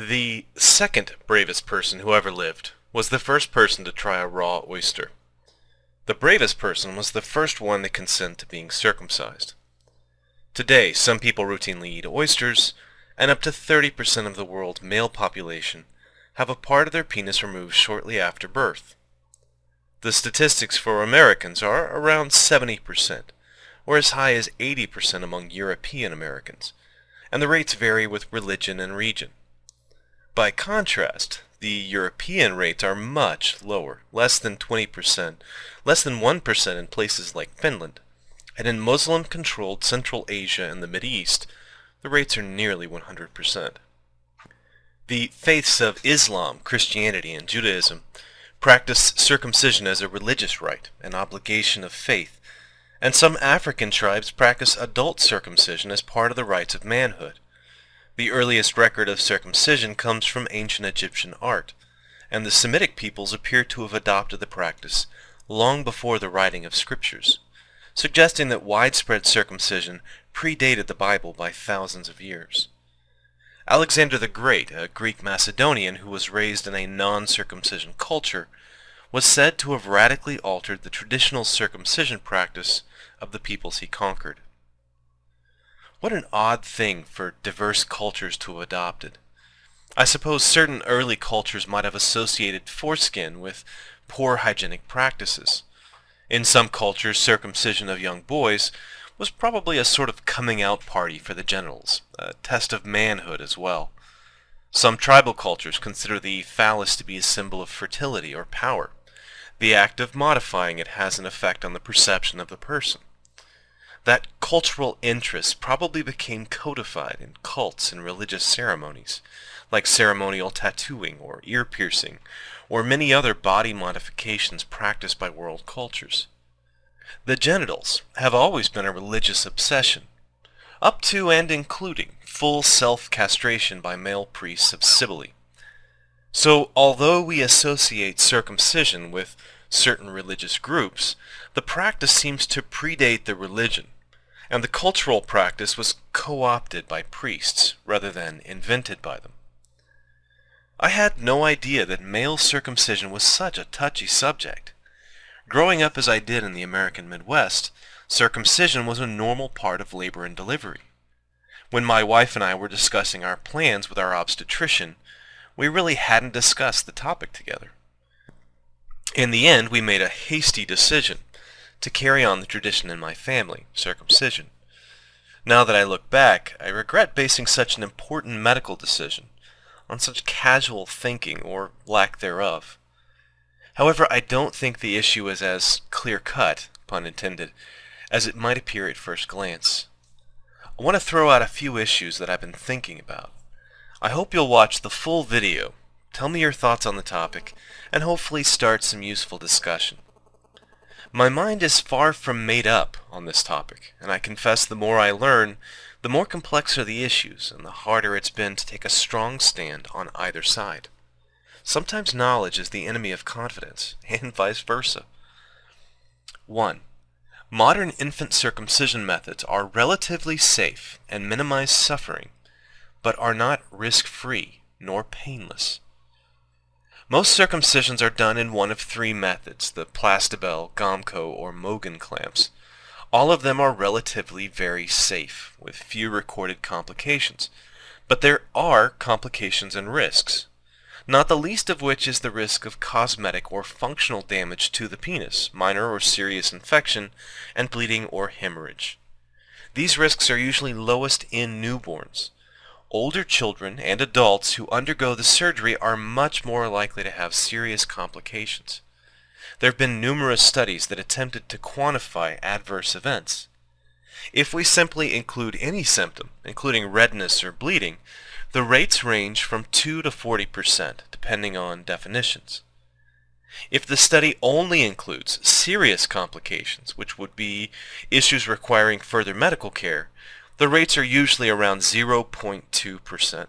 The second bravest person who ever lived was the first person to try a raw oyster. The bravest person was the first one to consent to being circumcised. Today, some people routinely eat oysters, and up to 30% of the world's male population have a part of their penis removed shortly after birth. The statistics for Americans are around 70%, or as high as 80% among European Americans, and the rates vary with religion and region. By contrast, the European rates are much lower, less than 20%, less than 1% in places like Finland, and in Muslim-controlled Central Asia and the Mideast, the rates are nearly 100%. The faiths of Islam, Christianity, and Judaism practice circumcision as a religious rite, an obligation of faith, and some African tribes practice adult circumcision as part of the rites of manhood. The earliest record of circumcision comes from ancient Egyptian art, and the Semitic peoples appear to have adopted the practice long before the writing of scriptures, suggesting that widespread circumcision predated the Bible by thousands of years. Alexander the Great, a Greek Macedonian who was raised in a non-circumcision culture, was said to have radically altered the traditional circumcision practice of the peoples he conquered. What an odd thing for diverse cultures to have adopted. I suppose certain early cultures might have associated foreskin with poor hygienic practices. In some cultures, circumcision of young boys was probably a sort of coming out party for the genitals, a test of manhood as well. Some tribal cultures consider the phallus to be a symbol of fertility or power. The act of modifying it has an effect on the perception of the person. That cultural interest probably became codified in cults and religious ceremonies, like ceremonial tattooing or ear piercing, or many other body modifications practiced by world cultures. The genitals have always been a religious obsession, up to and including full self-castration by male priests of Cybele. So although we associate circumcision with certain religious groups, the practice seems to predate the religion and the cultural practice was co-opted by priests rather than invented by them. I had no idea that male circumcision was such a touchy subject. Growing up as I did in the American Midwest, circumcision was a normal part of labor and delivery. When my wife and I were discussing our plans with our obstetrician, we really hadn't discussed the topic together. In the end, we made a hasty decision to carry on the tradition in my family, circumcision. Now that I look back, I regret basing such an important medical decision on such casual thinking or lack thereof. However, I don't think the issue is as clear-cut, pun intended, as it might appear at first glance. I want to throw out a few issues that I've been thinking about. I hope you'll watch the full video, tell me your thoughts on the topic, and hopefully start some useful discussion. My mind is far from made up on this topic, and I confess the more I learn, the more complex are the issues, and the harder it's been to take a strong stand on either side. Sometimes knowledge is the enemy of confidence, and vice versa. 1. Modern infant circumcision methods are relatively safe and minimize suffering, but are not risk-free nor painless. Most circumcisions are done in one of three methods, the Plastibell, Gomco, or Mogen clamps. All of them are relatively very safe, with few recorded complications. But there are complications and risks, not the least of which is the risk of cosmetic or functional damage to the penis, minor or serious infection, and bleeding or hemorrhage. These risks are usually lowest in newborns, older children and adults who undergo the surgery are much more likely to have serious complications. There have been numerous studies that attempted to quantify adverse events. If we simply include any symptom, including redness or bleeding, the rates range from 2 to 40%, depending on definitions. If the study only includes serious complications, which would be issues requiring further medical care, the rates are usually around 0.2%.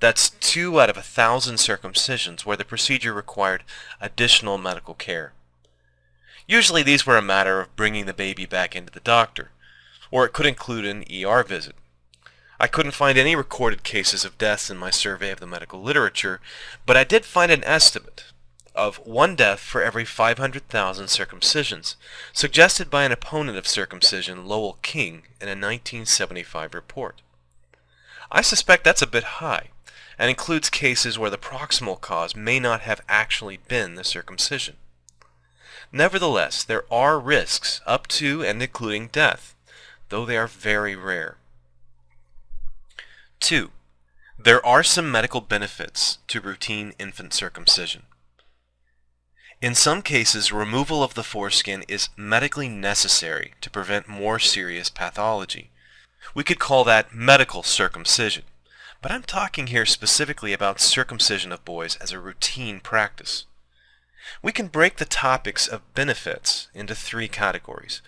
That's 2 out of a thousand circumcisions where the procedure required additional medical care. Usually these were a matter of bringing the baby back into the doctor, or it could include an ER visit. I couldn't find any recorded cases of deaths in my survey of the medical literature, but I did find an estimate of one death for every 500,000 circumcisions, suggested by an opponent of circumcision, Lowell King, in a 1975 report. I suspect that's a bit high, and includes cases where the proximal cause may not have actually been the circumcision. Nevertheless, there are risks up to and including death, though they are very rare. 2. There are some medical benefits to routine infant circumcision. In some cases, removal of the foreskin is medically necessary to prevent more serious pathology. We could call that medical circumcision, but I'm talking here specifically about circumcision of boys as a routine practice. We can break the topics of benefits into three categories.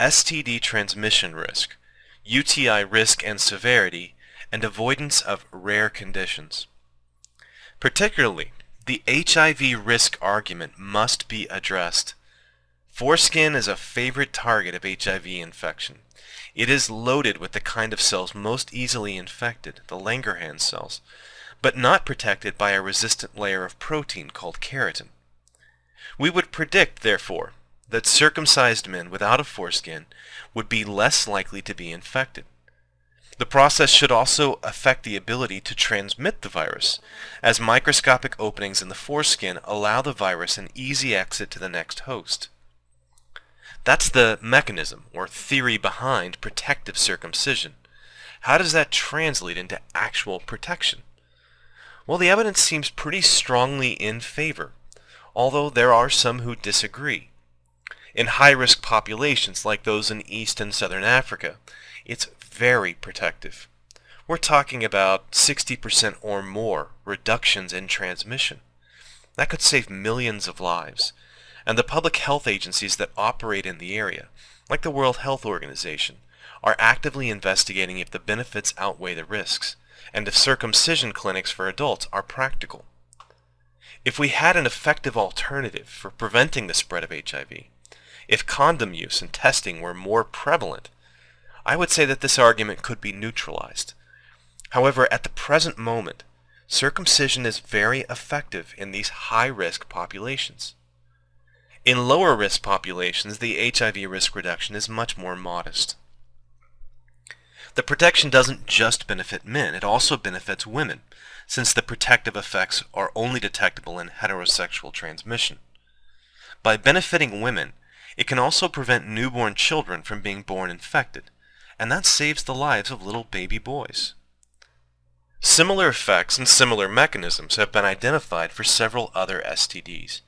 STD transmission risk, UTI risk and severity, and avoidance of rare conditions. Particularly, the HIV risk argument must be addressed. Foreskin is a favorite target of HIV infection. It is loaded with the kind of cells most easily infected, the Langerhans cells, but not protected by a resistant layer of protein called keratin. We would predict, therefore, that circumcised men without a foreskin would be less likely to be infected. The process should also affect the ability to transmit the virus, as microscopic openings in the foreskin allow the virus an easy exit to the next host. That's the mechanism or theory behind protective circumcision. How does that translate into actual protection? Well, the evidence seems pretty strongly in favor, although there are some who disagree. In high-risk populations like those in East and Southern Africa, it's very protective. We're talking about 60% or more reductions in transmission. That could save millions of lives. And the public health agencies that operate in the area, like the World Health Organization, are actively investigating if the benefits outweigh the risks, and if circumcision clinics for adults are practical. If we had an effective alternative for preventing the spread of HIV, if condom use and testing were more prevalent, I would say that this argument could be neutralized. However, at the present moment, circumcision is very effective in these high-risk populations. In lower-risk populations, the HIV risk reduction is much more modest. The protection doesn't just benefit men, it also benefits women, since the protective effects are only detectable in heterosexual transmission. By benefiting women, it can also prevent newborn children from being born infected, and that saves the lives of little baby boys. Similar effects and similar mechanisms have been identified for several other STDs.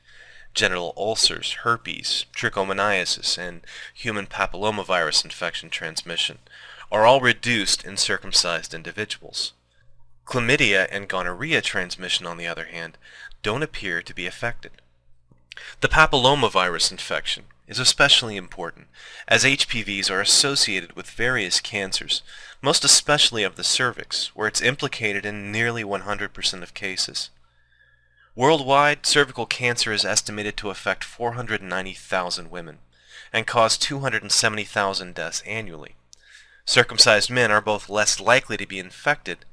Genital ulcers, herpes, trichomoniasis, and human papillomavirus infection transmission are all reduced in circumcised individuals. Chlamydia and gonorrhea transmission, on the other hand, don't appear to be affected. The papillomavirus infection is especially important, as HPVs are associated with various cancers, most especially of the cervix, where it's implicated in nearly 100% of cases. Worldwide, cervical cancer is estimated to affect 490,000 women and cause 270,000 deaths annually. Circumcised men are both less likely to be infected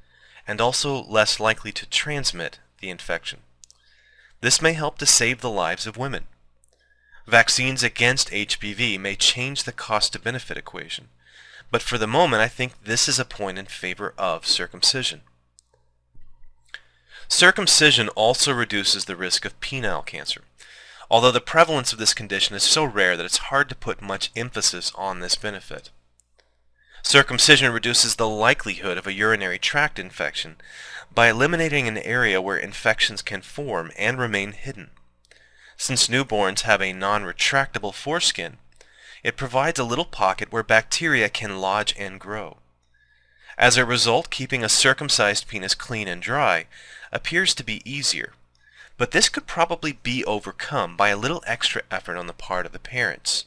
and also less likely to transmit the infection. This may help to save the lives of women. Vaccines against HPV may change the cost-to-benefit equation, but for the moment I think this is a point in favor of circumcision. Circumcision also reduces the risk of penile cancer, although the prevalence of this condition is so rare that it's hard to put much emphasis on this benefit. Circumcision reduces the likelihood of a urinary tract infection by eliminating an area where infections can form and remain hidden. Since newborns have a non-retractable foreskin, it provides a little pocket where bacteria can lodge and grow. As a result, keeping a circumcised penis clean and dry appears to be easier, but this could probably be overcome by a little extra effort on the part of the parents.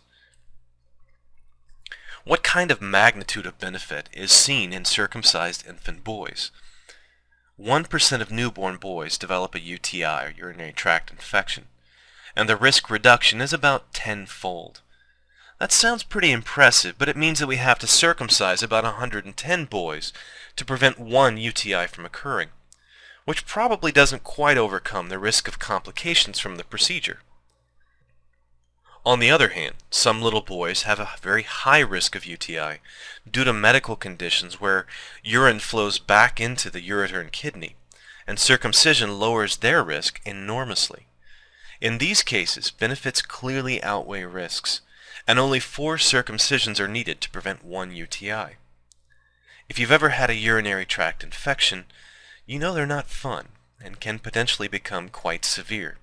What kind of magnitude of benefit is seen in circumcised infant boys? 1% of newborn boys develop a UTI or urinary tract infection and the risk reduction is about tenfold. That sounds pretty impressive, but it means that we have to circumcise about 110 boys to prevent one UTI from occurring, which probably doesn't quite overcome the risk of complications from the procedure. On the other hand, some little boys have a very high risk of UTI due to medical conditions where urine flows back into the ureter and kidney, and circumcision lowers their risk enormously. In these cases, benefits clearly outweigh risks, and only four circumcisions are needed to prevent one UTI. If you've ever had a urinary tract infection, you know they're not fun and can potentially become quite severe.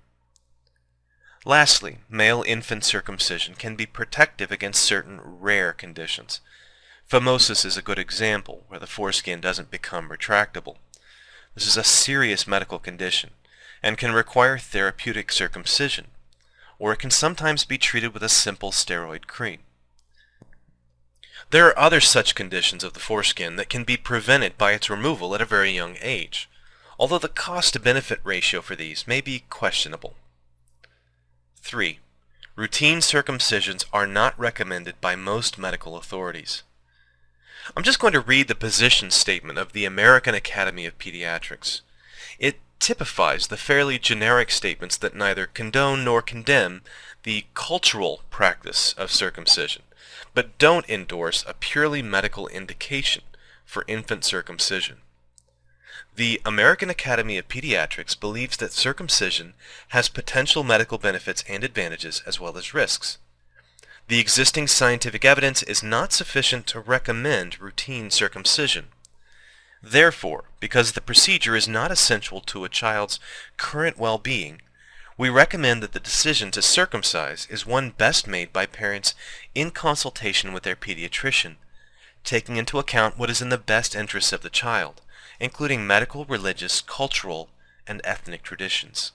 Lastly, male infant circumcision can be protective against certain rare conditions. Phimosis is a good example, where the foreskin doesn't become retractable. This is a serious medical condition and can require therapeutic circumcision, or it can sometimes be treated with a simple steroid cream. There are other such conditions of the foreskin that can be prevented by its removal at a very young age, although the cost-to-benefit ratio for these may be questionable. 3. Routine circumcisions are not recommended by most medical authorities. I'm just going to read the position statement of the American Academy of Pediatrics. Typifies the fairly generic statements that neither condone nor condemn the cultural practice of circumcision, but don't endorse a purely medical indication for infant circumcision. The American Academy of Pediatrics believes that circumcision has potential medical benefits and advantages as well as risks. The existing scientific evidence is not sufficient to recommend routine circumcision. Therefore, because the procedure is not essential to a child's current well-being, we recommend that the decision to circumcise is one best made by parents in consultation with their pediatrician, taking into account what is in the best interests of the child, including medical, religious, cultural, and ethnic traditions.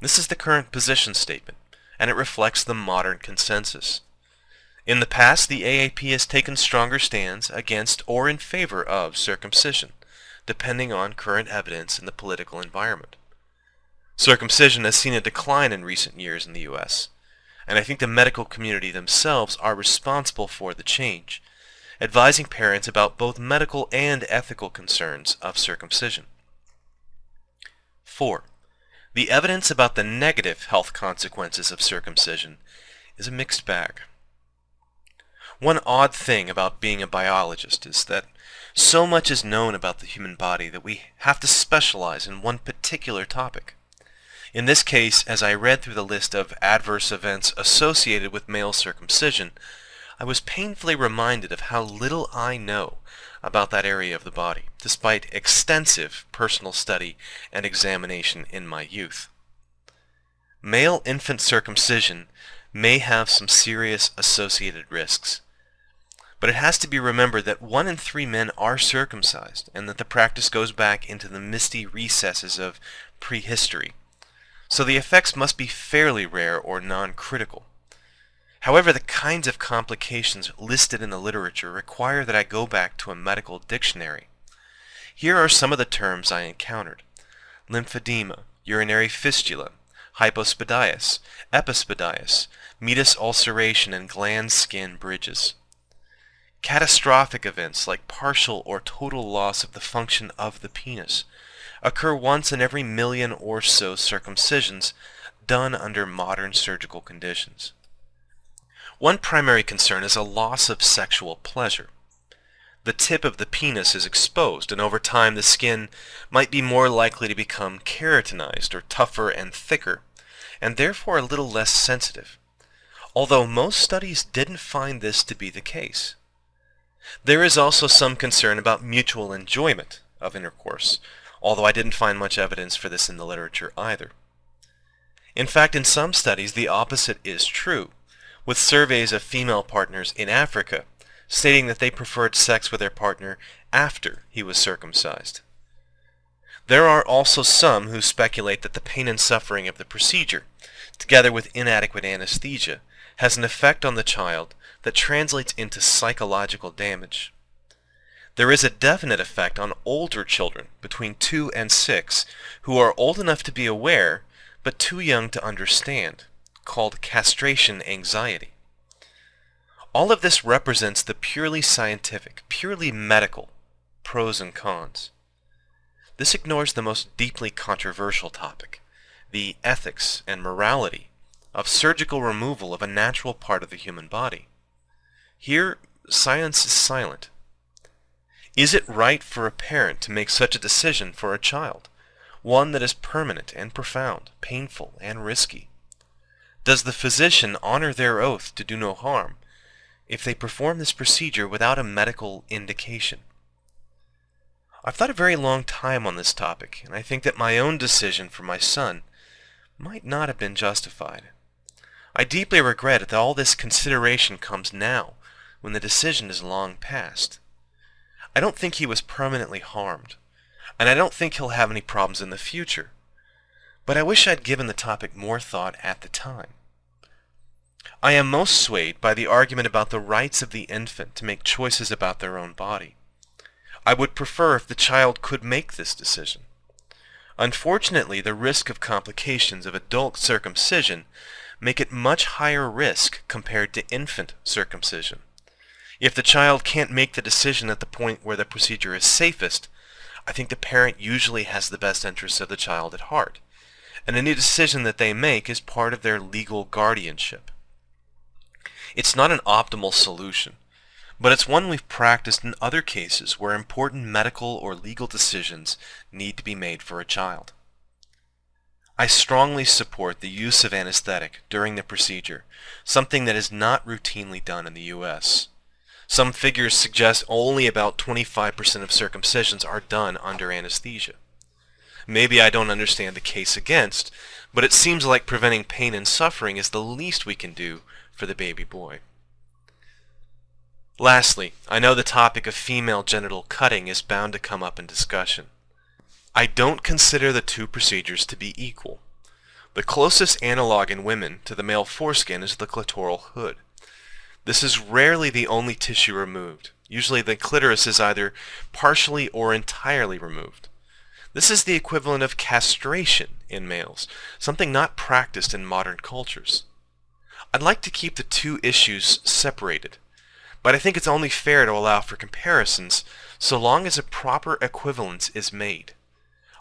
This is the current position statement, and it reflects the modern consensus. In the past, the AAP has taken stronger stands against or in favor of circumcision, depending on current evidence in the political environment. Circumcision has seen a decline in recent years in the U.S., and I think the medical community themselves are responsible for the change, advising parents about both medical and ethical concerns of circumcision. 4. The evidence about the negative health consequences of circumcision is a mixed bag. One odd thing about being a biologist is that so much is known about the human body that we have to specialize in one particular topic. In this case, as I read through the list of adverse events associated with male circumcision, I was painfully reminded of how little I know about that area of the body, despite extensive personal study and examination in my youth. Male infant circumcision may have some serious associated risks, but it has to be remembered that one in three men are circumcised and that the practice goes back into the misty recesses of prehistory, so the effects must be fairly rare or non-critical. However, the kinds of complications listed in the literature require that I go back to a medical dictionary. Here are some of the terms I encountered. Lymphedema, urinary fistula, hypospadias, epispadias, meatus ulceration, and glans skin bridges. Catastrophic events like partial or total loss of the function of the penis occur once in every million or so circumcisions done under modern surgical conditions. One primary concern is a loss of sexual pleasure. The tip of the penis is exposed, and over time the skin might be more likely to become keratinized or tougher and thicker, and therefore a little less sensitive, although most studies didn't find this to be the case. There is also some concern about mutual enjoyment of intercourse, although I didn't find much evidence for this in the literature either. In fact, in some studies the opposite is true, with surveys of female partners in Africa stating that they preferred sex with their partner after he was circumcised. There are also some who speculate that the pain and suffering of the procedure, together with inadequate anesthesia, has an effect on the child that translates into psychological damage. There is a definite effect on older children between 2 and 6 who are old enough to be aware but too young to understand called castration anxiety. All of this represents the purely scientific, purely medical pros and cons. This ignores the most deeply controversial topic, the ethics and morality of surgical removal of a natural part of the human body. Here, science is silent. Is it right for a parent to make such a decision for a child, one that is permanent and profound, painful and risky? Does the physician honor their oath to do no harm if they perform this procedure without a medical indication? I've thought a very long time on this topic, and I think that my own decision for my son might not have been justified. I deeply regret that all this consideration comes now, when the decision is long past. I don't think he was permanently harmed, and I don't think he'll have any problems in the future, but I wish I'd given the topic more thought at the time. I am most swayed by the argument about the rights of the infant to make choices about their own body. I would prefer if the child could make this decision. Unfortunately, the risk of complications of adult circumcision make it much higher risk compared to infant circumcision. If the child can't make the decision at the point where the procedure is safest, I think the parent usually has the best interests of the child at heart, and any decision that they make is part of their legal guardianship. It's not an optimal solution, but it's one we've practiced in other cases where important medical or legal decisions need to be made for a child. I strongly support the use of anesthetic during the procedure, something that is not routinely done in the U.S. Some figures suggest only about 25% of circumcisions are done under anesthesia. Maybe I don't understand the case against, but it seems like preventing pain and suffering is the least we can do for the baby boy. Lastly, I know the topic of female genital cutting is bound to come up in discussion. I don't consider the two procedures to be equal. The closest analog in women to the male foreskin is the clitoral hood. This is rarely the only tissue removed. Usually the clitoris is either partially or entirely removed. This is the equivalent of castration in males, something not practiced in modern cultures. I'd like to keep the two issues separated, but I think it's only fair to allow for comparisons so long as a proper equivalence is made.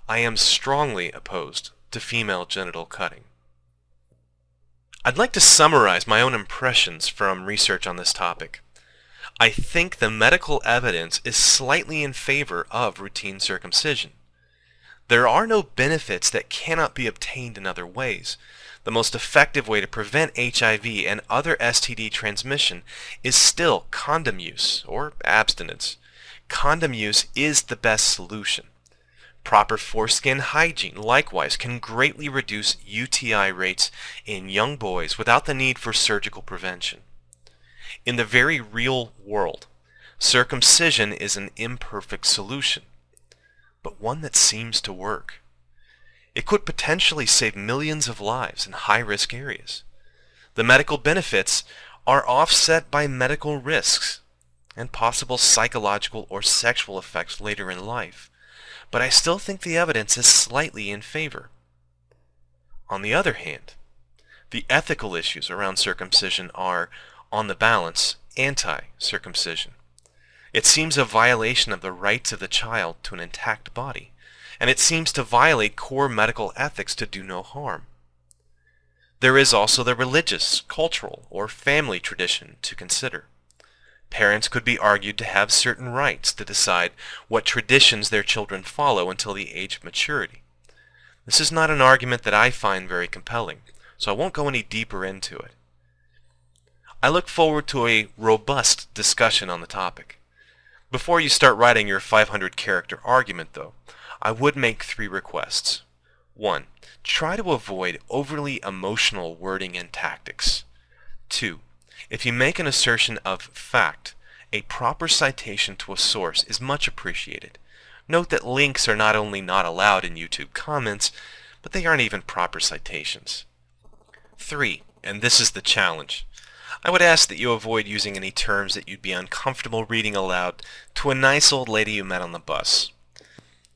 I am strongly opposed to female genital cutting. I'd like to summarize my own impressions from research on this topic. I think the medical evidence is slightly in favor of routine circumcision. There are no benefits that cannot be obtained in other ways, the most effective way to prevent HIV and other STD transmission is still condom use or abstinence. Condom use is the best solution. Proper foreskin hygiene likewise can greatly reduce UTI rates in young boys without the need for surgical prevention. In the very real world, circumcision is an imperfect solution, but one that seems to work. It could potentially save millions of lives in high-risk areas. The medical benefits are offset by medical risks and possible psychological or sexual effects later in life, but I still think the evidence is slightly in favor. On the other hand, the ethical issues around circumcision are, on the balance, anti-circumcision. It seems a violation of the rights of the child to an intact body and it seems to violate core medical ethics to do no harm. There is also the religious, cultural, or family tradition to consider. Parents could be argued to have certain rights to decide what traditions their children follow until the age of maturity. This is not an argument that I find very compelling, so I won't go any deeper into it. I look forward to a robust discussion on the topic. Before you start writing your 500 character argument, though, I would make three requests. 1. Try to avoid overly emotional wording and tactics. 2. If you make an assertion of fact, a proper citation to a source is much appreciated. Note that links are not only not allowed in YouTube comments, but they aren't even proper citations. 3. And this is the challenge. I would ask that you avoid using any terms that you'd be uncomfortable reading aloud to a nice old lady you met on the bus.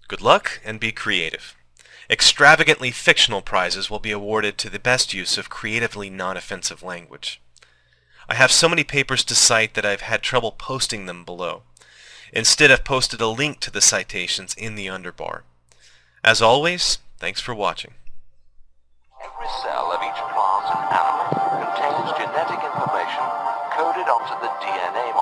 Good luck and be creative. Extravagantly fictional prizes will be awarded to the best use of creatively non-offensive language. I have so many papers to cite that I've had trouble posting them below. Instead, I've posted a link to the citations in the underbar. As always, thanks for watching. Every cell of each plant and animal contains genetic information coded onto the DNA